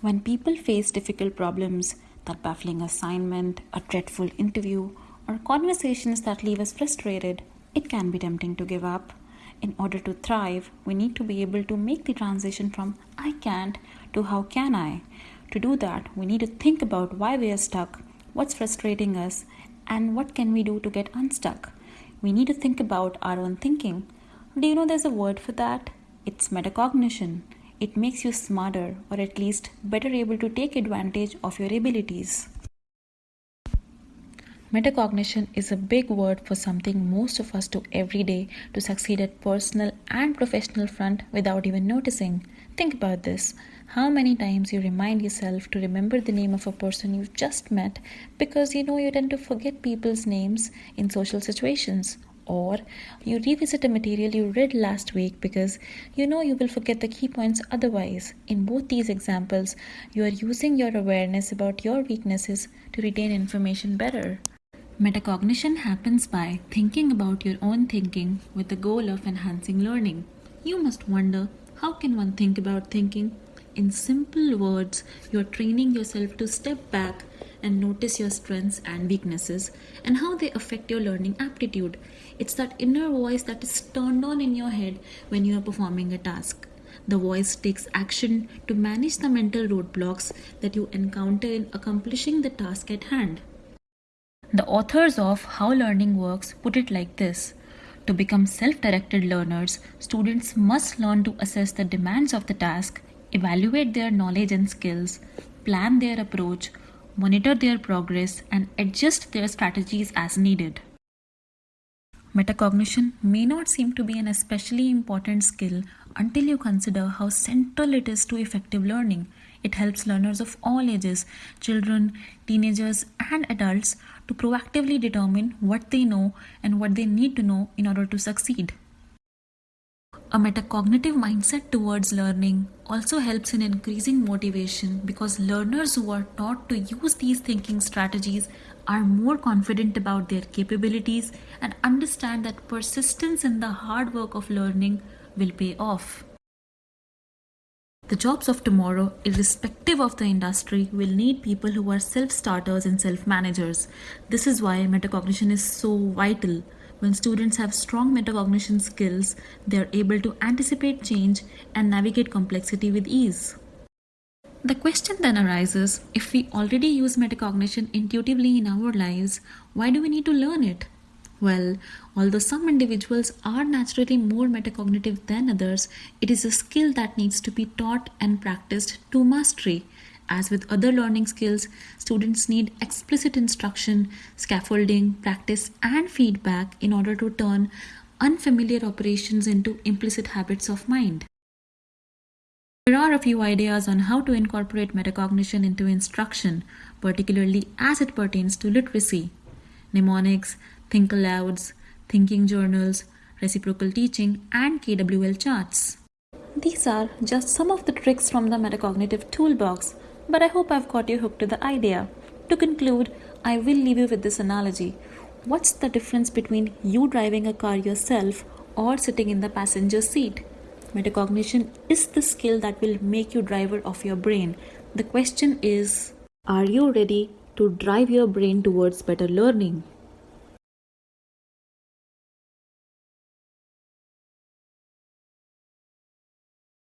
When people face difficult problems, that baffling assignment, a dreadful interview, or conversations that leave us frustrated, it can be tempting to give up. In order to thrive, we need to be able to make the transition from I can't to how can I. To do that, we need to think about why we are stuck, what's frustrating us, and what can we do to get unstuck. We need to think about our own thinking. Do you know there's a word for that? It's metacognition. It makes you smarter or at least better able to take advantage of your abilities. Metacognition is a big word for something most of us do every day to succeed at personal and professional front without even noticing. Think about this. How many times you remind yourself to remember the name of a person you've just met because you know you tend to forget people's names in social situations or you revisit a material you read last week because you know you will forget the key points otherwise. In both these examples, you are using your awareness about your weaknesses to retain information better. Metacognition happens by thinking about your own thinking with the goal of enhancing learning. You must wonder how can one think about thinking? In simple words, you're training yourself to step back and notice your strengths and weaknesses and how they affect your learning aptitude. It's that inner voice that is turned on in your head when you are performing a task. The voice takes action to manage the mental roadblocks that you encounter in accomplishing the task at hand. The authors of How Learning Works put it like this To become self directed learners, students must learn to assess the demands of the task, evaluate their knowledge and skills, plan their approach, monitor their progress, and adjust their strategies as needed. Metacognition may not seem to be an especially important skill until you consider how central it is to effective learning. It helps learners of all ages, children, teenagers, and adults, to proactively determine what they know and what they need to know in order to succeed. A metacognitive mindset towards learning also helps in increasing motivation because learners who are taught to use these thinking strategies are more confident about their capabilities and understand that persistence in the hard work of learning will pay off. The jobs of tomorrow, irrespective of the industry, will need people who are self starters and self managers. This is why metacognition is so vital. When students have strong metacognition skills, they are able to anticipate change and navigate complexity with ease. The question then arises if we already use metacognition intuitively in our lives, why do we need to learn it? Well, although some individuals are naturally more metacognitive than others, it is a skill that needs to be taught and practiced to mastery. As with other learning skills, students need explicit instruction, scaffolding, practice, and feedback in order to turn unfamiliar operations into implicit habits of mind. There are a few ideas on how to incorporate metacognition into instruction, particularly as it pertains to literacy. Mnemonics, think alouds, thinking journals, reciprocal teaching, and KWL charts. These are just some of the tricks from the metacognitive toolbox but I hope I've got you hooked to the idea. To conclude, I will leave you with this analogy. What's the difference between you driving a car yourself or sitting in the passenger seat? Metacognition is the skill that will make you driver of your brain. The question is Are you ready to drive your brain towards better learning?